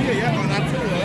Yeah, yeah, well, that's it.